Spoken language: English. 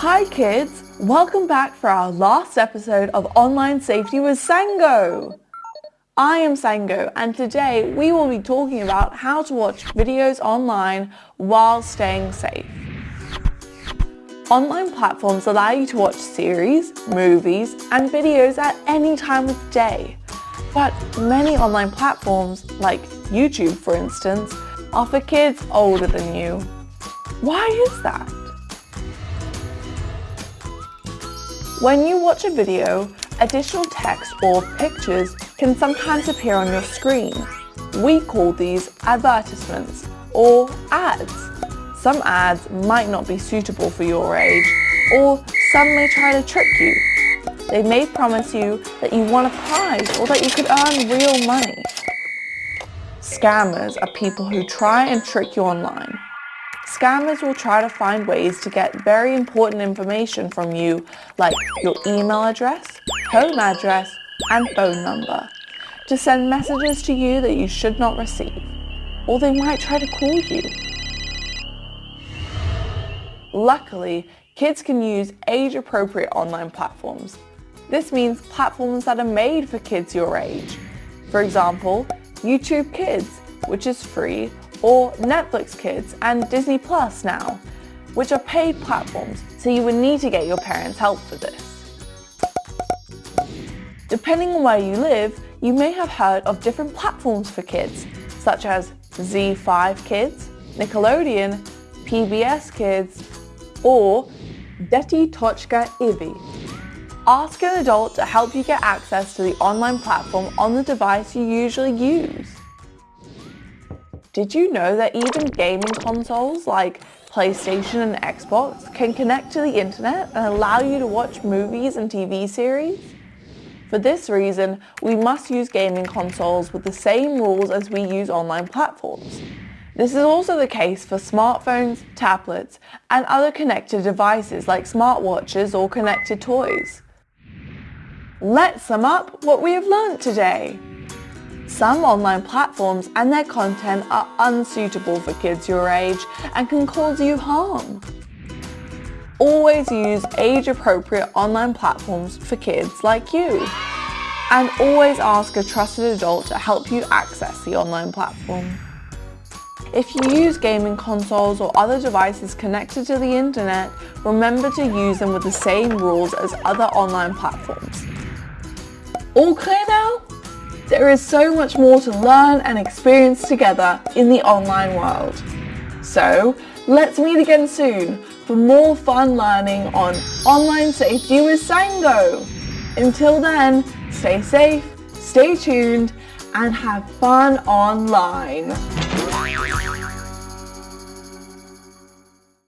Hi kids, welcome back for our last episode of Online Safety with Sango. I am Sango and today we will be talking about how to watch videos online while staying safe. Online platforms allow you to watch series, movies and videos at any time of day. But many online platforms, like YouTube for instance, are for kids older than you. Why is that? When you watch a video, additional text or pictures can sometimes appear on your screen. We call these advertisements or ads. Some ads might not be suitable for your age or some may try to trick you. They may promise you that you won a prize or that you could earn real money. Scammers are people who try and trick you online. Scammers will try to find ways to get very important information from you like your email address, home address and phone number to send messages to you that you should not receive. Or they might try to call you. Luckily, kids can use age-appropriate online platforms. This means platforms that are made for kids your age. For example, YouTube Kids, which is free or Netflix Kids and Disney Plus now, which are paid platforms, so you would need to get your parents' help for this. Depending on where you live, you may have heard of different platforms for kids, such as ZEE5 Kids, Nickelodeon, PBS Kids, or Deti Tochka Ivi. Ask an adult to help you get access to the online platform on the device you usually use. Did you know that even gaming consoles like PlayStation and Xbox can connect to the internet and allow you to watch movies and TV series? For this reason, we must use gaming consoles with the same rules as we use online platforms. This is also the case for smartphones, tablets, and other connected devices like smartwatches or connected toys. Let's sum up what we have learned today. Some online platforms and their content are unsuitable for kids your age and can cause you harm. Always use age-appropriate online platforms for kids like you. And always ask a trusted adult to help you access the online platform. If you use gaming consoles or other devices connected to the internet, remember to use them with the same rules as other online platforms. All clear now? There is so much more to learn and experience together in the online world. So let's meet again soon for more fun learning on online safety with Sango. Until then, stay safe, stay tuned, and have fun online.